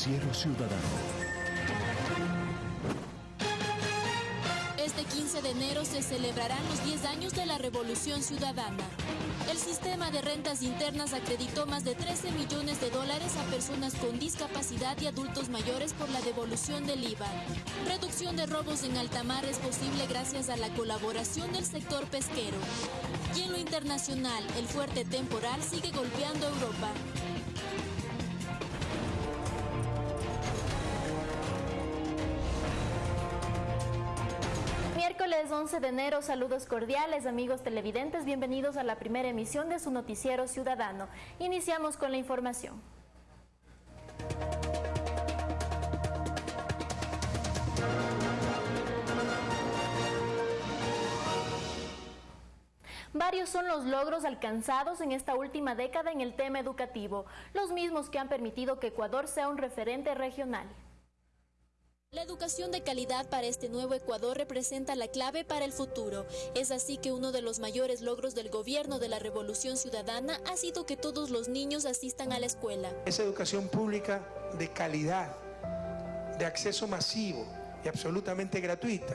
Noticiero Ciudadano. Este 15 de enero se celebrarán los 10 años de la Revolución Ciudadana. El sistema de rentas internas acreditó más de 13 millones de dólares a personas con discapacidad y adultos mayores por la devolución del IVA. Reducción de robos en alta mar es posible gracias a la colaboración del sector pesquero. Y en lo internacional, el fuerte temporal sigue golpeando Europa. Miércoles 11 de enero, saludos cordiales amigos televidentes, bienvenidos a la primera emisión de su noticiero ciudadano. Iniciamos con la información. Varios son los logros alcanzados en esta última década en el tema educativo, los mismos que han permitido que Ecuador sea un referente regional. La educación de calidad para este nuevo Ecuador representa la clave para el futuro. Es así que uno de los mayores logros del gobierno de la Revolución Ciudadana ha sido que todos los niños asistan a la escuela. Esa educación pública de calidad, de acceso masivo y absolutamente gratuita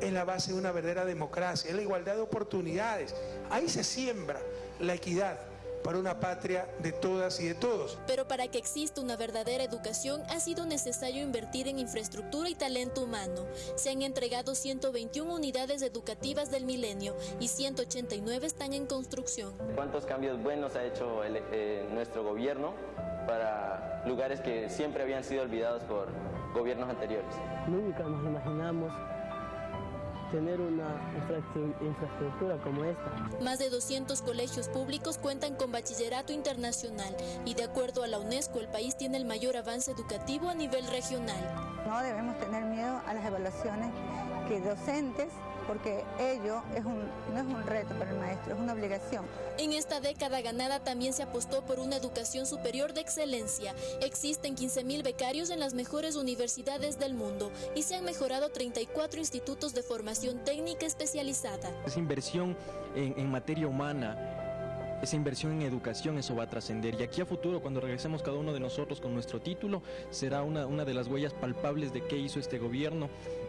es la base de una verdadera democracia, es la igualdad de oportunidades. Ahí se siembra la equidad para una patria de todas y de todos. Pero para que exista una verdadera educación ha sido necesario invertir en infraestructura y talento humano. Se han entregado 121 unidades educativas del milenio y 189 están en construcción. ¿Cuántos cambios buenos ha hecho el, eh, nuestro gobierno para lugares que siempre habían sido olvidados por gobiernos anteriores? Nunca nos imaginamos tener una infraestructura como esta. Más de 200 colegios públicos cuentan con bachillerato internacional y de acuerdo a la UNESCO el país tiene el mayor avance educativo a nivel regional. No debemos tener miedo a las evaluaciones que docentes porque ello es un, no es un reto para el maestro, es una obligación. En esta década ganada también se apostó por una educación superior de excelencia. Existen 15.000 becarios en las mejores universidades del mundo y se han mejorado 34 institutos de formación técnica especializada. Esa inversión en, en materia humana esa inversión en educación, eso va a trascender. Y aquí a futuro, cuando regresemos cada uno de nosotros con nuestro título, será una, una de las huellas palpables de qué hizo este gobierno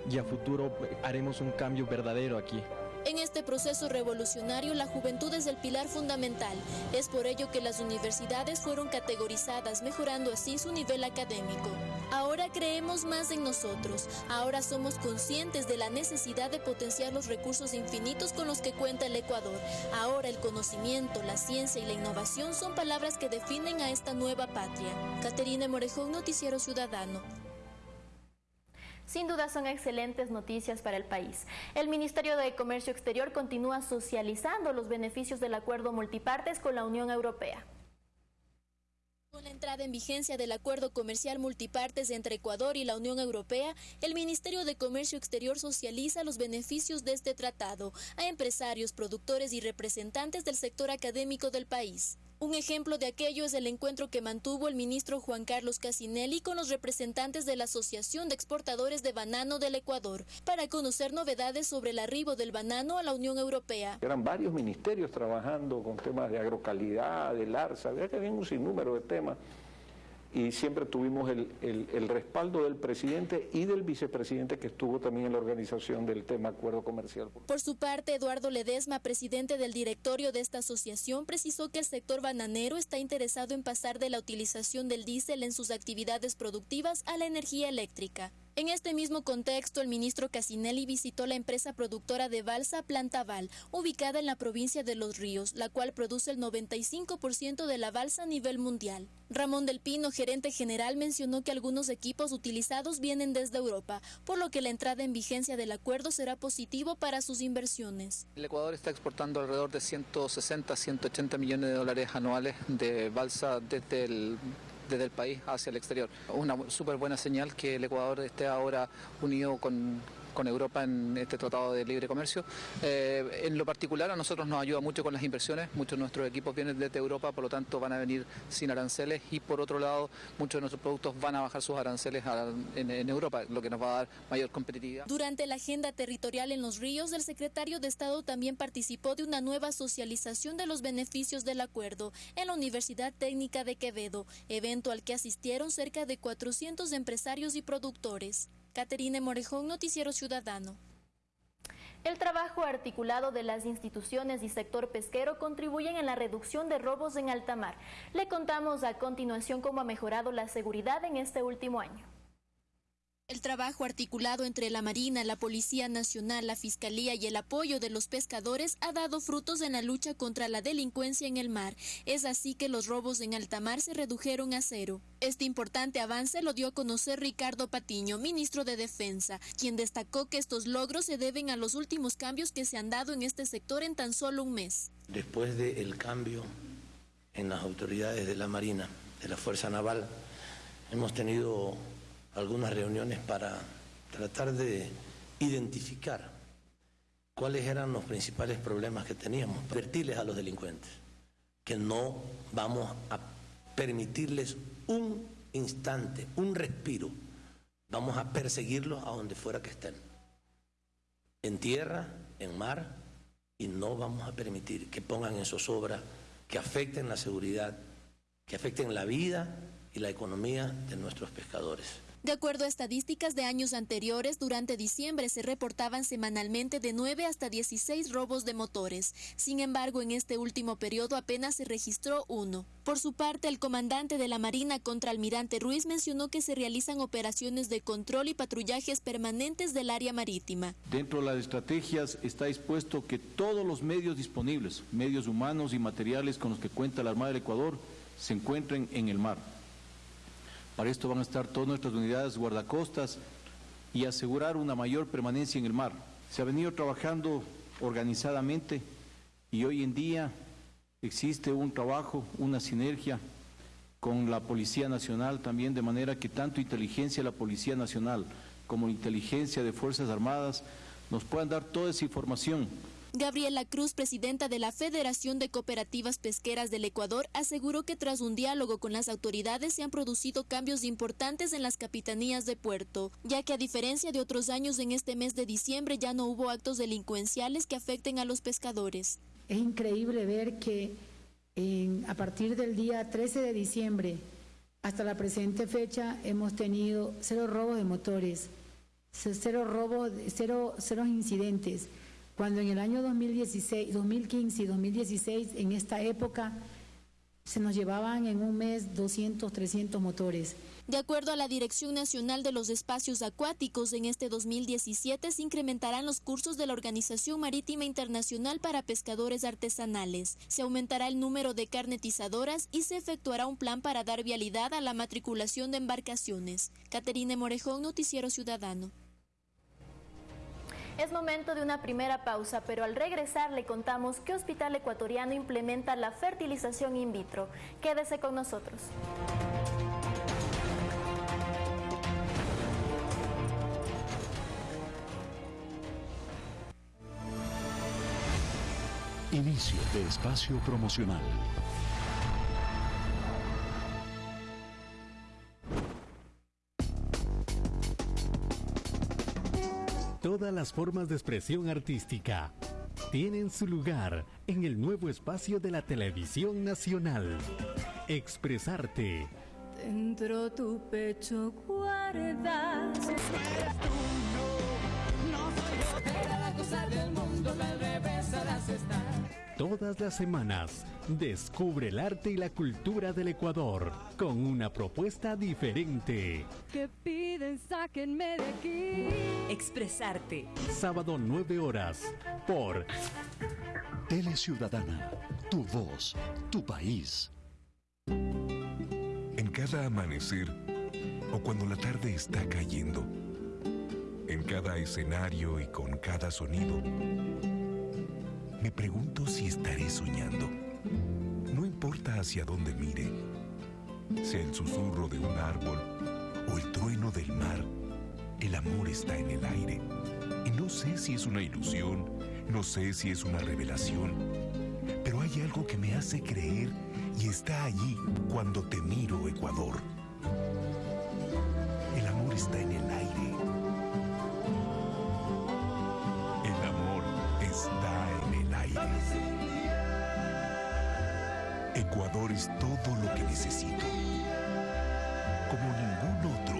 y a futuro haremos un cambio verdadero aquí. En este proceso revolucionario, la juventud es el pilar fundamental. Es por ello que las universidades fueron categorizadas, mejorando así su nivel académico. Ahora creemos más en nosotros. Ahora somos conscientes de la necesidad de potenciar los recursos infinitos con los que cuenta el Ecuador. Ahora el conocimiento, la ciencia y la innovación son palabras que definen a esta nueva patria. Caterina Morejón, Noticiero Ciudadano. Sin duda son excelentes noticias para el país. El Ministerio de Comercio Exterior continúa socializando los beneficios del acuerdo multipartes con la Unión Europea. Con la entrada en vigencia del acuerdo comercial multipartes entre Ecuador y la Unión Europea, el Ministerio de Comercio Exterior socializa los beneficios de este tratado a empresarios, productores y representantes del sector académico del país. Un ejemplo de aquello es el encuentro que mantuvo el ministro Juan Carlos Casinelli con los representantes de la Asociación de Exportadores de Banano del Ecuador para conocer novedades sobre el arribo del banano a la Unión Europea. Eran varios ministerios trabajando con temas de agrocalidad, del ARSA, había que había un sinnúmero de temas y siempre tuvimos el, el, respaldo del presidente y del vicepresidente que estuvo también en la organización del tema acuerdo comercial. Por su parte, Eduardo Ledesma, presidente del directorio de esta asociación, precisó que el sector bananero está interesado en pasar de la utilización del diésel en sus actividades productivas a la energía eléctrica. En este mismo contexto, el ministro Casinelli visitó la empresa productora de balsa Plantaval, ubicada en la provincia de Los Ríos, la cual produce el 95% de la balsa a nivel mundial. Ramón del Pino, gerente general, mencionó que algunos equipos utilizados vienen desde Europa, por lo que la entrada en vigencia del acuerdo será positivo para sus inversiones. El Ecuador está exportando alrededor de 160 180 millones de dólares anuales de balsa desde el desde el país hacia el exterior. Una súper buena señal que el Ecuador esté ahora unido con, con Europa en este tratado de libre comercio. Eh, en lo particular a nosotros nos ayuda mucho con las inversiones, muchos de nuestros equipos vienen desde Europa, por lo tanto van a venir sin aranceles y por otro lado muchos de nuestros productos van a bajar sus aranceles en, Europa, lo que nos va a dar mayor competitividad. Durante la agenda territorial en los ríos, el secretario de Estado también participó de una nueva socialización de los beneficios del acuerdo en la Universidad Técnica de Quevedo, evento al que asistieron cerca de 400 empresarios y productores. Caterine Morejón, Noticiero Ciudadano. El trabajo articulado de las instituciones y sector pesquero contribuyen en la reducción de robos en alta mar. Le contamos a continuación cómo ha mejorado la seguridad en este último año. El trabajo articulado entre la Marina, la Policía Nacional, la Fiscalía y el apoyo de los pescadores ha dado frutos en la lucha contra la delincuencia en el mar. Es así que los robos en alta mar se redujeron a cero. Este importante avance lo dio a conocer Ricardo Patiño, ministro de Defensa, quien destacó que estos logros se deben a los últimos cambios que se han dado en este sector en tan solo un mes. Después del cambio en las autoridades de la Marina, de la Fuerza Naval, hemos tenido algunas reuniones para tratar de identificar cuáles eran los principales problemas que teníamos, advertirles a los delincuentes que no vamos a permitirles un instante, un respiro, vamos a perseguirlos a donde fuera que estén, en tierra, en mar, y no vamos a permitir que pongan en zozobra, que afecten la seguridad, que afecten la vida y la economía de nuestros pescadores. De acuerdo a estadísticas de años anteriores, durante diciembre se reportaban semanalmente de 9 hasta 16 robos de motores. Sin embargo, en este último periodo apenas se registró uno. Por su parte, el comandante de la Marina contra Almirante Ruiz mencionó que se realizan operaciones de control y patrullajes permanentes del área marítima. Dentro de las estrategias está dispuesto que todos los medios disponibles, medios humanos y materiales con los que cuenta la Armada del Ecuador, se encuentren en el mar. Para esto van a estar todas nuestras unidades guardacostas y asegurar una mayor permanencia en el mar. Se ha venido trabajando organizadamente y hoy en día existe un trabajo, una sinergia con la Policía Nacional también, de manera que tanto inteligencia de la Policía Nacional como inteligencia de Fuerzas Armadas nos puedan dar toda esa información Gabriela Cruz, presidenta de la Federación de Cooperativas Pesqueras del Ecuador, aseguró que tras un diálogo con las autoridades se han producido cambios importantes en las capitanías de puerto, ya que a diferencia de otros años en este mes de diciembre ya no hubo actos delincuenciales que afecten a los pescadores. Es increíble ver que a partir del día 13 de diciembre hasta la presente fecha hemos tenido cero robos de motores, cero robos, cero, cero incidentes cuando en el año 2016, 2015 y 2016, en esta época, se nos llevaban en un mes 200, 300 motores. De acuerdo a la Dirección Nacional de los Espacios Acuáticos, en este 2017 se incrementarán los cursos de la Organización Marítima Internacional para Pescadores Artesanales. Se aumentará el número de carnetizadoras y se efectuará un plan para dar vialidad a la matriculación de embarcaciones. Caterine Morejón, Noticiero Ciudadano. Es momento de una primera pausa, pero al regresar le contamos qué hospital ecuatoriano implementa la fertilización in vitro. Quédese con nosotros. Inicio de espacio promocional. Todas las formas de expresión artística tienen su lugar en el nuevo espacio de la televisión nacional. Expresarte. Dentro tu pecho guardas. No, soy yo, la cosa del mundo, al revés estar. Todas las semanas, descubre el arte y la cultura del Ecuador con una propuesta diferente. Que piden, sáquenme de aquí. Expresarte. Sábado 9 horas por Tele Ciudadana. Tu voz, tu país. En cada amanecer o cuando la tarde está cayendo. En cada escenario y con cada sonido me pregunto si estaré soñando. No importa hacia dónde mire, sea el susurro de un árbol o el trueno del mar, el amor está en el aire. No sé si es una ilusión, no sé si es una revelación, pero hay algo que me hace creer y está allí cuando te miro, Ecuador. El amor está en el todo lo que necesito. Como ningún otro.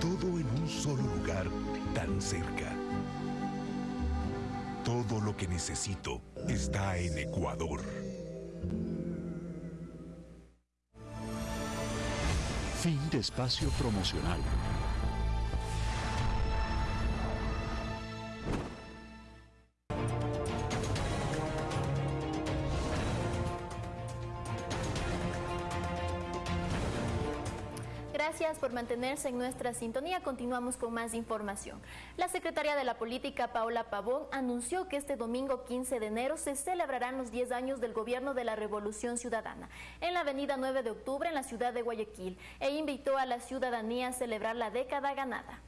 Todo en un solo lugar tan cerca. Todo lo que necesito está en Ecuador. Fin de espacio promocional. Gracias por mantenerse en nuestra sintonía. Continuamos con más información. La secretaria de la Política, Paola Pavón, anunció que este domingo 15 de enero se celebrarán los 10 años del gobierno de la Revolución Ciudadana en la avenida 9 de octubre en la ciudad de Guayaquil e invitó a la ciudadanía a celebrar la década ganada.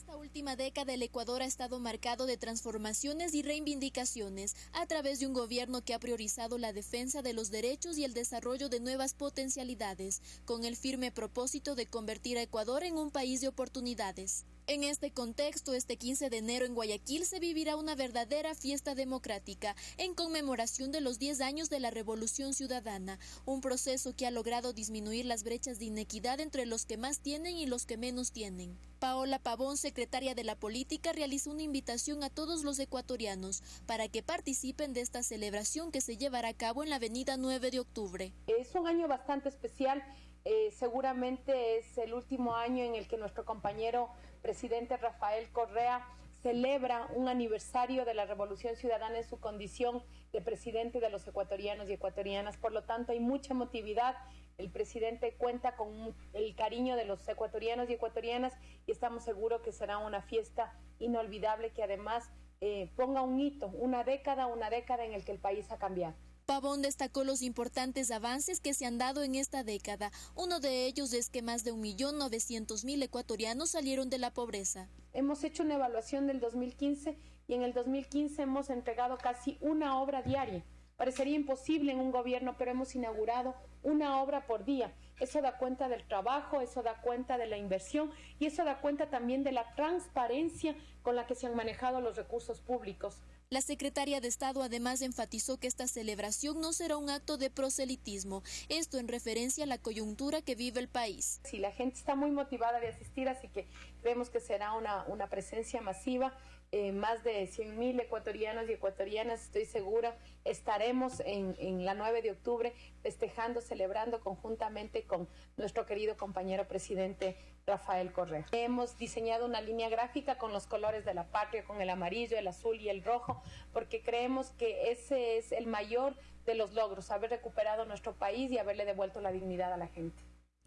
Esta última década el Ecuador ha estado marcado de transformaciones y reivindicaciones a través de un gobierno que ha priorizado la defensa de los derechos y el desarrollo de nuevas potencialidades, con el firme propósito de convertir a Ecuador en un país de oportunidades. En este contexto, este 15 de enero en Guayaquil se vivirá una verdadera fiesta democrática en conmemoración de los 10 años de la Revolución Ciudadana, un proceso que ha logrado disminuir las brechas de inequidad entre los que más tienen y los que menos tienen. Paola Pavón, secretaria de la Política, realizó una invitación a todos los ecuatorianos para que participen de esta celebración que se llevará a cabo en la avenida 9 de octubre. Es un año bastante especial. Eh, seguramente es el último año en el que nuestro compañero presidente Rafael Correa celebra un aniversario de la Revolución Ciudadana en su condición de presidente de los ecuatorianos y ecuatorianas. Por lo tanto, hay mucha emotividad. El presidente cuenta con el cariño de los ecuatorianos y ecuatorianas y estamos seguros que será una fiesta inolvidable que además eh, ponga un hito, una década, una década en el que el país ha cambiado. Pavón destacó los importantes avances que se han dado en esta década. Uno de ellos es que más de 1.900.000 ecuatorianos salieron de la pobreza. Hemos hecho una evaluación del 2015 y en el 2015 hemos entregado casi una obra diaria. Parecería imposible en un gobierno, pero hemos inaugurado una obra por día. Eso da cuenta del trabajo, eso da cuenta de la inversión y eso da cuenta también de la transparencia con la que se han manejado los recursos públicos. La secretaria de Estado además enfatizó que esta celebración no será un acto de proselitismo, esto en referencia a la coyuntura que vive el país. Sí, la gente está muy motivada de asistir, así que creemos que será una, una presencia masiva. Eh, más de 100 mil ecuatorianos y ecuatorianas, estoy segura, estaremos en, en la 9 de octubre festejando, celebrando conjuntamente con nuestro querido compañero presidente Rafael Correa. Hemos diseñado una línea gráfica con los colores de la patria, con el amarillo, el azul y el rojo, porque creemos que ese es el mayor de los logros, haber recuperado nuestro país y haberle devuelto la dignidad a la gente.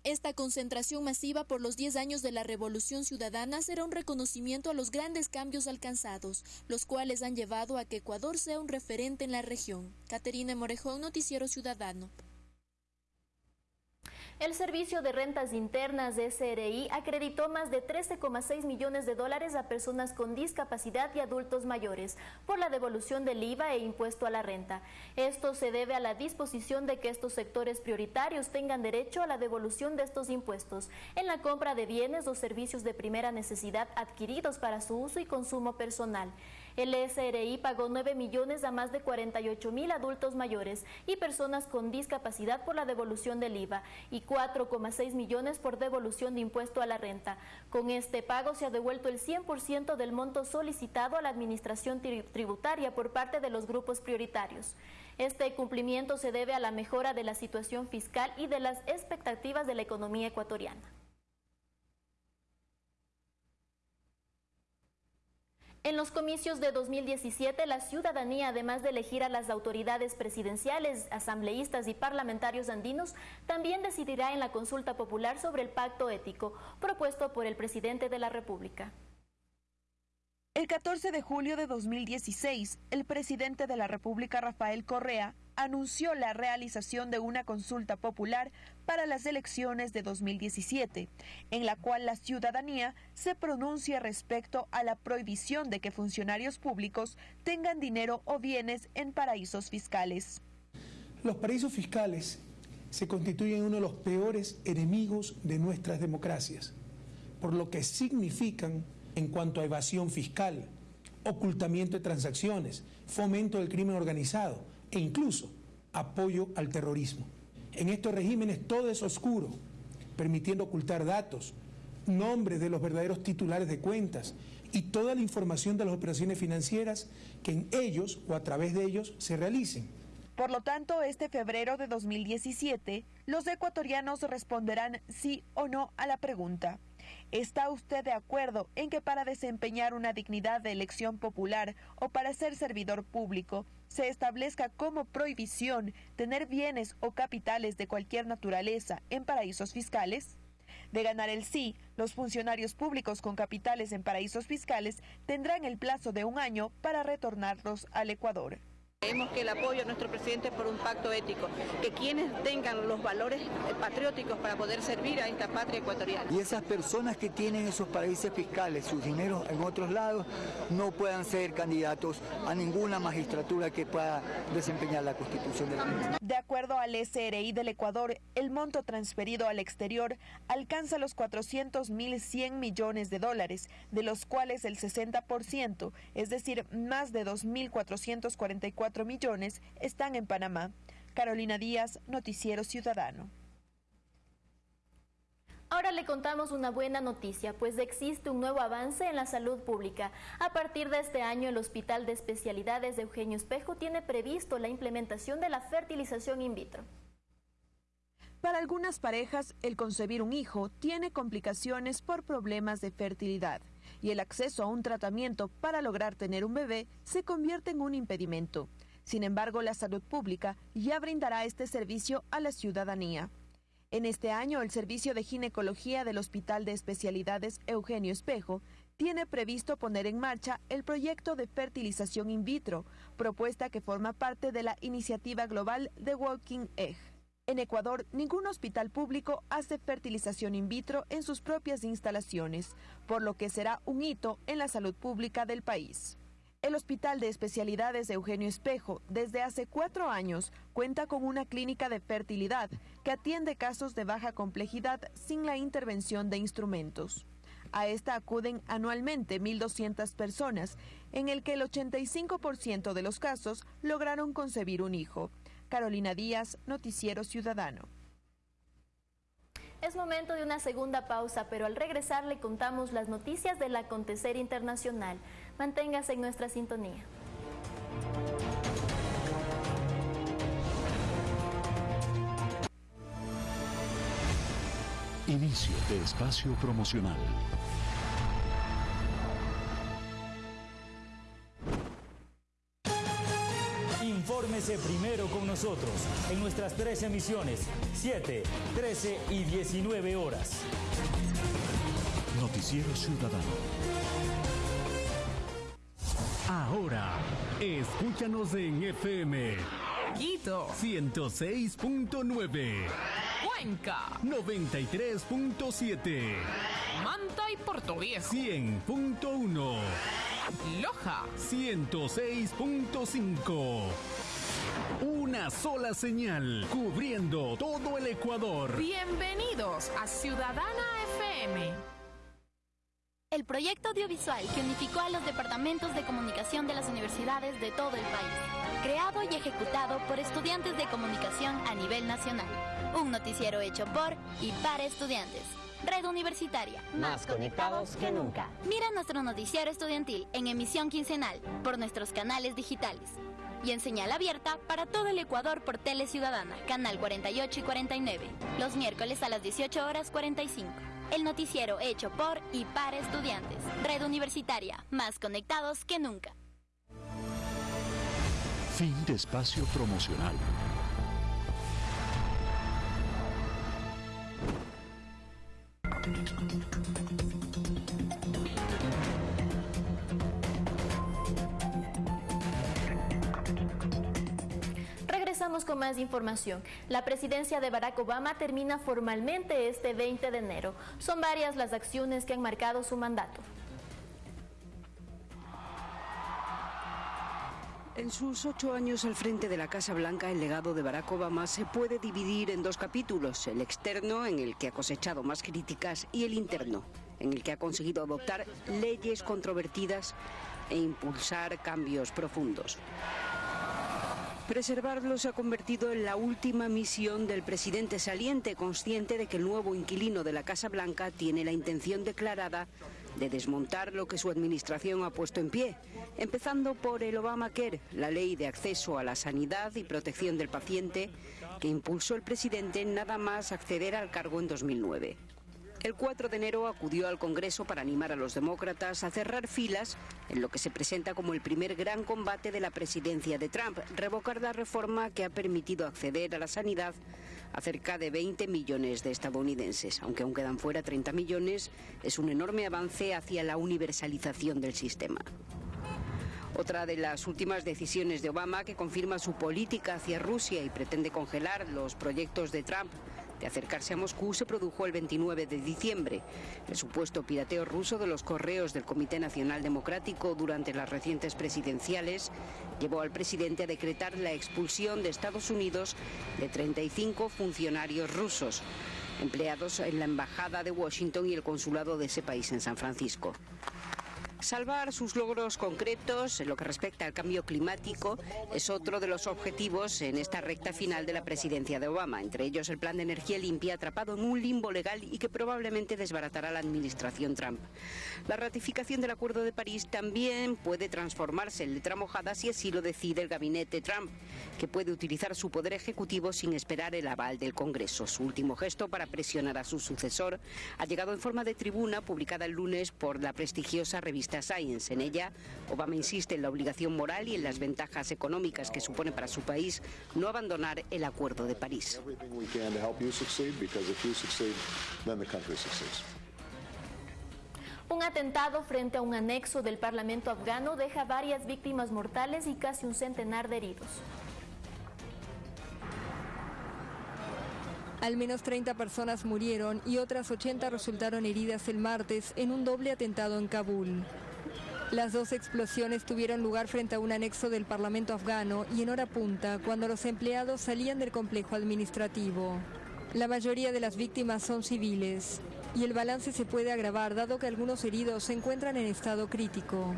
Esta concentración masiva por los 10 años de la Revolución Ciudadana será un reconocimiento a los grandes cambios alcanzados, los cuales han llevado a que Ecuador sea un referente en la región. Caterina Morejón, Noticiero Ciudadano. El Servicio de Rentas Internas de SRI acreditó más de 13,6 millones de dólares a personas con discapacidad y adultos mayores por la devolución del IVA e impuesto a la renta. Esto se debe a la disposición de que estos sectores prioritarios tengan derecho a la devolución de estos impuestos en la compra de bienes o servicios de primera necesidad adquiridos para su uso y consumo personal. El SRI pagó 9 millones a más de 48 mil adultos mayores y personas con discapacidad por la devolución del IVA y 4,6 millones por devolución de impuesto a la renta. Con este pago se ha devuelto el 100% del monto solicitado a la administración tributaria por parte de los grupos prioritarios. Este cumplimiento se debe a la mejora de la situación fiscal y de las expectativas de la economía ecuatoriana. En los comicios de 2017, la ciudadanía, además de elegir a las autoridades presidenciales, asambleístas y parlamentarios andinos, también decidirá en la consulta popular sobre el pacto ético propuesto por el presidente de la República. El 14 de julio de 2016, el presidente de la República, Rafael Correa, anunció la realización de una consulta popular para las elecciones de 2017, en la cual la ciudadanía se pronuncia respecto a la prohibición de que funcionarios públicos tengan dinero o bienes en paraísos fiscales. Los paraísos fiscales se constituyen uno de los peores enemigos de nuestras democracias, por lo que significan en cuanto a evasión fiscal, ocultamiento de transacciones, fomento del crimen organizado e incluso apoyo al terrorismo. En estos regímenes todo es oscuro, permitiendo ocultar datos, nombres de los verdaderos titulares de cuentas y toda la información de las operaciones financieras que en ellos o a través de ellos se realicen. Por lo tanto, este febrero de 2017, los ecuatorianos responderán sí o no a la pregunta. ¿Está usted de acuerdo en que para desempeñar una dignidad de elección popular o para ser servidor público se establezca como prohibición tener bienes o capitales de cualquier naturaleza en paraísos fiscales? De ganar el sí, los funcionarios públicos con capitales en paraísos fiscales tendrán el plazo de un año para retornarlos al Ecuador. Creemos que el apoyo a nuestro presidente es por un pacto ético, que quienes tengan los valores patrióticos para poder servir a esta patria ecuatoriana. Y esas personas que tienen esos paraísos fiscales, sus dineros en otros lados, no puedan ser candidatos a ninguna magistratura que pueda desempeñar la constitución del país. De acuerdo al SRI del Ecuador, el monto transferido al exterior alcanza los 400.100 millones de dólares, de los cuales el 60%, es decir, más de 2.444 millones están en Panamá. Carolina Díaz, Noticiero Ciudadano. Ahora le contamos una buena noticia, pues existe un nuevo avance en la salud pública. A partir de este año, el Hospital de Especialidades de Eugenio Espejo tiene previsto la implementación de la fertilización in vitro. Para algunas parejas, el concebir un hijo tiene complicaciones por problemas de fertilidad y el acceso a un tratamiento para lograr tener un bebé se convierte en un impedimento. Sin embargo, la salud pública ya brindará este servicio a la ciudadanía. En este año, el Servicio de Ginecología del Hospital de Especialidades Eugenio Espejo tiene previsto poner en marcha el proyecto de fertilización in vitro, propuesta que forma parte de la iniciativa global de Walking Egg. En Ecuador, ningún hospital público hace fertilización in vitro en sus propias instalaciones, por lo que será un hito en la salud pública del país. El Hospital de Especialidades de Eugenio Espejo, desde hace cuatro años, cuenta con una clínica de fertilidad que atiende casos de baja complejidad sin la intervención de instrumentos. A esta acuden anualmente 1.200 personas, en el que el 85% de los casos lograron concebir un hijo. Carolina Díaz, Noticiero Ciudadano. Es momento de una segunda pausa, pero al regresar le contamos las noticias del acontecer internacional. Manténgase en nuestra sintonía. Inicio de espacio promocional. Infórmese primero con nosotros en nuestras tres emisiones, 7, 13 y 19 horas. Noticiero Ciudadano. Ahora, escúchanos en FM. Quito. 106.9. Cuenca. 93.7. Manta y Portoviejo. 100.1. Loja. 106.5. Una sola señal, cubriendo todo el Ecuador. Bienvenidos a Ciudadana FM. El proyecto audiovisual que unificó a los departamentos de comunicación de las universidades de todo el país. Creado y ejecutado por estudiantes de comunicación a nivel nacional. Un noticiero hecho por y para estudiantes. Red Universitaria. Más conectados que nunca. Mira nuestro noticiero estudiantil en emisión quincenal por nuestros canales digitales. Y en señal abierta para todo el Ecuador por Tele Ciudadana, canal 48 y 49. Los miércoles a las 18 horas 45. El noticiero hecho por y para estudiantes. Red Universitaria. Más conectados que nunca. Fin de espacio promocional. Más información. La presidencia de Barack Obama termina formalmente este 20 de enero. Son varias las acciones que han marcado su mandato. En sus ocho años al frente de la Casa Blanca, el legado de Barack Obama se puede dividir en dos capítulos, el externo, en el que ha cosechado más críticas, y el interno, en el que ha conseguido adoptar leyes controvertidas e impulsar cambios profundos. Preservarlo se ha convertido en la última misión del presidente saliente, consciente de que el nuevo inquilino de la Casa Blanca tiene la intención declarada de desmontar lo que su administración ha puesto en pie, empezando por el Obamacare, la ley de acceso a la sanidad y protección del paciente que impulsó el presidente nada más acceder al cargo en 2009. El 4 de enero acudió al Congreso para animar a los demócratas a cerrar filas en lo que se presenta como el primer gran combate de la presidencia de Trump, revocar la reforma que ha permitido acceder a la sanidad a cerca de 20 millones de estadounidenses. Aunque aún quedan fuera 30 millones, es un enorme avance hacia la universalización del sistema. Otra de las últimas decisiones de Obama que confirma su política hacia Rusia y pretende congelar los proyectos de Trump de acercarse a Moscú se produjo el 29 de diciembre. El supuesto pirateo ruso de los correos del Comité Nacional Democrático durante las recientes presidenciales llevó al presidente a decretar la expulsión de Estados Unidos de 35 funcionarios rusos empleados en la Embajada de Washington y el consulado de ese país en San Francisco. Salvar sus logros concretos en lo que respecta al cambio climático es otro de los objetivos en esta recta final de la presidencia de Obama, entre ellos el plan de energía limpia atrapado en un limbo legal y que probablemente desbaratará la administración Trump. La ratificación del Acuerdo de París también puede transformarse en letra mojada si así lo decide el gabinete Trump, que puede utilizar su poder ejecutivo sin esperar el aval del Congreso. Su último gesto para presionar a su sucesor ha llegado en forma de tribuna publicada el lunes por la prestigiosa revista Science. En ella, Obama insiste en la obligación moral y en las ventajas económicas que supone para su país no abandonar el Acuerdo de París. Un atentado frente a un anexo del Parlamento afgano deja varias víctimas mortales y casi un centenar de heridos. Al menos 30 personas murieron y otras 80 resultaron heridas el martes en un doble atentado en Kabul. Las dos explosiones tuvieron lugar frente a un anexo del Parlamento afgano y en hora punta, cuando los empleados salían del complejo administrativo. La mayoría de las víctimas son civiles y el balance se puede agravar dado que algunos heridos se encuentran en estado crítico.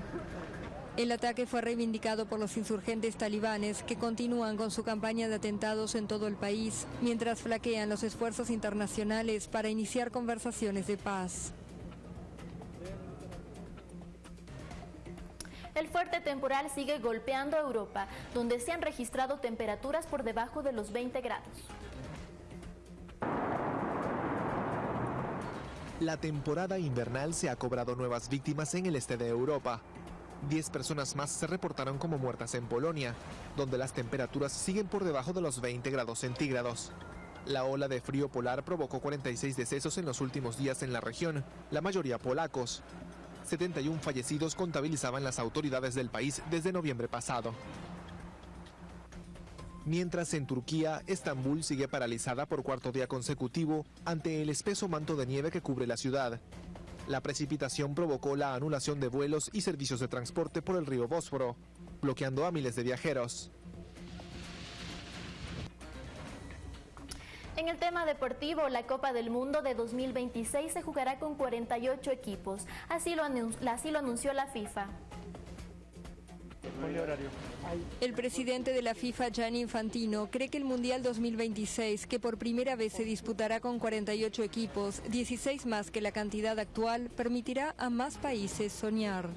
El ataque fue reivindicado por los insurgentes talibanes que continúan con su campaña de atentados en todo el país, mientras flaquean los esfuerzos internacionales para iniciar conversaciones de paz. El fuerte temporal sigue golpeando a Europa, donde se han registrado temperaturas por debajo de los 20 grados. La temporada invernal se ha cobrado nuevas víctimas en el este de Europa. Diez personas más se reportaron como muertas en Polonia, donde las temperaturas siguen por debajo de los 20 grados centígrados. La ola de frío polar provocó 46 decesos en los últimos días en la región, la mayoría polacos. 71 fallecidos contabilizaban las autoridades del país desde noviembre pasado. Mientras en Turquía, Estambul sigue paralizada por cuarto día consecutivo ante el espeso manto de nieve que cubre la ciudad. La precipitación provocó la anulación de vuelos y servicios de transporte por el río Bósforo, bloqueando a miles de viajeros. En el tema deportivo, la Copa del Mundo de 2026 se jugará con 48 equipos. Así lo, así lo anunció la FIFA. El presidente de la FIFA, Gianni Infantino, cree que el Mundial 2026, que por primera vez se disputará con 48 equipos, 16 más que la cantidad actual, permitirá a más países soñar.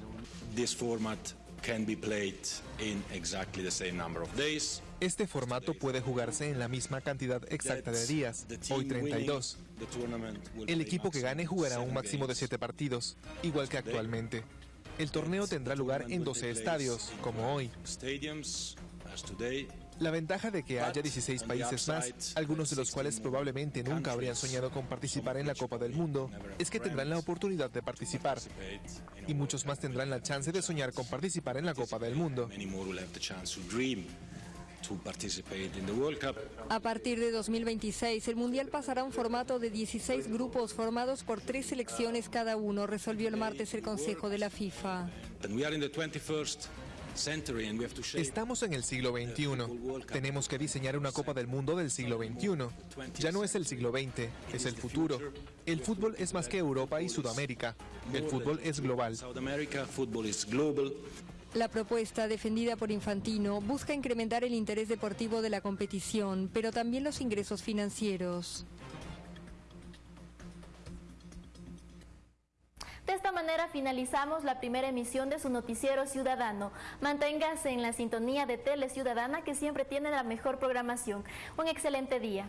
Este formato puede jugarse en la misma cantidad exacta de días, hoy 32. El equipo que gane jugará un máximo de 7 partidos, igual que actualmente. El torneo tendrá lugar en 12 estadios, como hoy. La ventaja de que haya 16 países más, algunos de los cuales probablemente nunca habrían soñado con participar en la Copa del Mundo, es que tendrán la oportunidad de participar. Y muchos más tendrán la chance de soñar con participar en la Copa del Mundo. A partir de 2026, el Mundial pasará a un formato de 16 grupos formados por tres selecciones cada uno, resolvió el martes el Consejo de la FIFA. Estamos en el siglo XXI. Tenemos que diseñar una Copa del Mundo del siglo XXI. Ya no es el siglo XX, es el futuro. El fútbol es más que Europa y Sudamérica. El fútbol es global. La propuesta, defendida por Infantino, busca incrementar el interés deportivo de la competición, pero también los ingresos financieros. De esta manera finalizamos la primera emisión de su noticiero ciudadano. Manténgase en la sintonía de Tele Ciudadana que siempre tiene la mejor programación. Un excelente día.